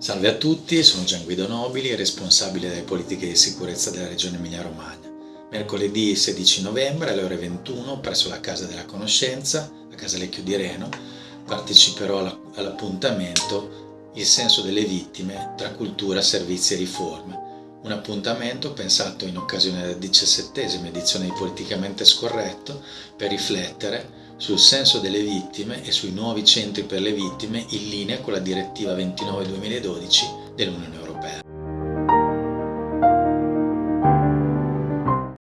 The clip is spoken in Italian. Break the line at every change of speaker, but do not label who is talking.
Salve a tutti, sono Gian Guido Nobili, responsabile delle politiche di sicurezza della Regione Emilia-Romagna. Mercoledì 16 novembre alle ore 21 presso la Casa della Conoscenza, a Casa Lecchio di Reno, parteciperò all'appuntamento Il senso delle vittime tra cultura, servizi e riforme. Un appuntamento pensato in occasione della diciassettesima edizione di Politicamente Scorretto per riflettere sul senso delle vittime e sui nuovi centri per le vittime in linea con la direttiva 29-2012 dell'Unione Europea.